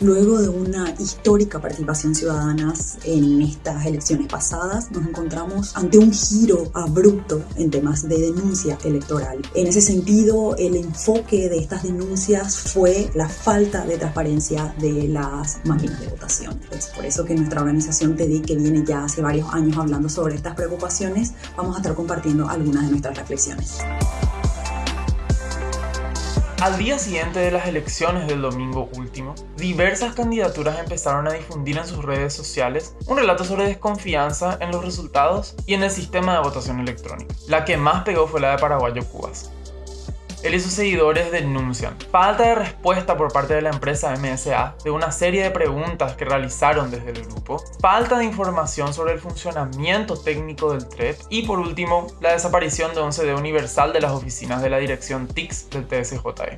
Luego de una histórica participación ciudadana en estas elecciones pasadas, nos encontramos ante un giro abrupto en temas de denuncia electoral. En ese sentido, el enfoque de estas denuncias fue la falta de transparencia de las máquinas de votación. Es por eso que nuestra organización TEDI, que viene ya hace varios años hablando sobre estas preocupaciones, vamos a estar compartiendo algunas de nuestras reflexiones. Al día siguiente de las elecciones del domingo último, diversas candidaturas empezaron a difundir en sus redes sociales un relato sobre desconfianza en los resultados y en el sistema de votación electrónica. La que más pegó fue la de Paraguayo Cubas. Él y sus seguidores denuncian falta de respuesta por parte de la empresa MSA de una serie de preguntas que realizaron desde el grupo, falta de información sobre el funcionamiento técnico del TREP y por último, la desaparición de un CD universal de las oficinas de la dirección TICS del TSJE.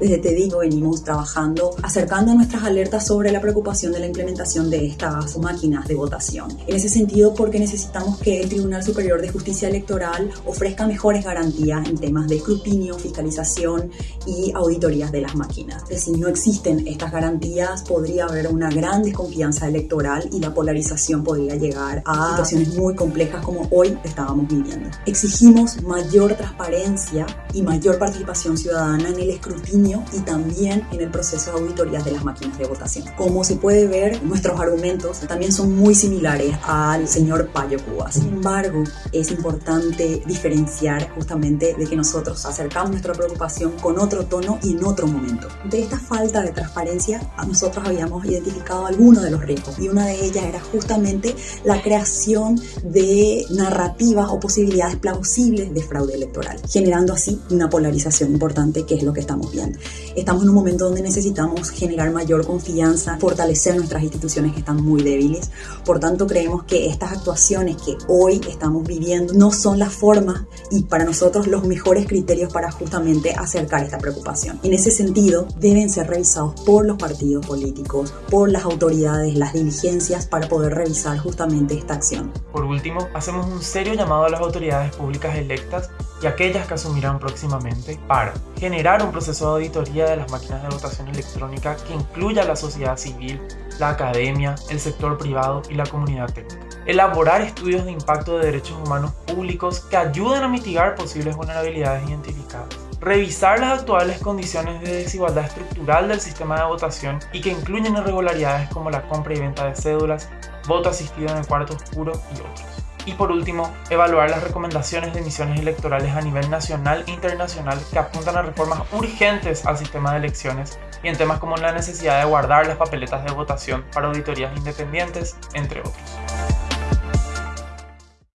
Desde Te Digo venimos trabajando acercando nuestras alertas sobre la preocupación de la implementación de estas máquinas de votación. En ese sentido, porque necesitamos que el Tribunal Superior de Justicia Electoral ofrezca mejores garantías en temas de escrutinio, fiscalización y auditorías de las máquinas. Si no existen estas garantías, podría haber una gran desconfianza electoral y la polarización podría llegar a situaciones muy complejas como hoy estábamos viviendo. Exigimos mayor transparencia y mayor participación ciudadana en el escrutinio y también en el proceso de auditorías de las máquinas de votación. Como se puede ver, nuestros argumentos también son muy similares al señor Payo Cuba. Sin embargo, es importante diferenciar justamente de que nosotros acercamos nuestra preocupación con otro tono y en otro momento. De esta falta de transparencia, nosotros habíamos identificado algunos de los riesgos y una de ellas era justamente la creación de narrativas o posibilidades plausibles de fraude electoral, generando así una polarización importante que es lo que estamos viendo. Estamos en un momento donde necesitamos generar mayor confianza, fortalecer nuestras instituciones que están muy débiles. Por tanto, creemos que estas actuaciones que hoy estamos viviendo no son la forma y para nosotros los mejores criterios para justamente acercar esta preocupación. En ese sentido, deben ser revisados por los partidos políticos, por las autoridades, las diligencias para poder revisar justamente esta acción. Por último, hacemos un serio llamado a las autoridades públicas electas y aquellas que asumirán próximamente para generar un proceso de auditoría de las máquinas de votación electrónica que incluya a la sociedad civil, la academia, el sector privado y la comunidad técnica. Elaborar estudios de impacto de derechos humanos públicos que ayuden a mitigar posibles vulnerabilidades identificadas. Revisar las actuales condiciones de desigualdad estructural del sistema de votación y que incluyen irregularidades como la compra y venta de cédulas, voto asistido en el cuarto oscuro y otros. Y por último, evaluar las recomendaciones de misiones electorales a nivel nacional e internacional que apuntan a reformas urgentes al sistema de elecciones y en temas como la necesidad de guardar las papeletas de votación para auditorías independientes, entre otros.